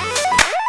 Yeah.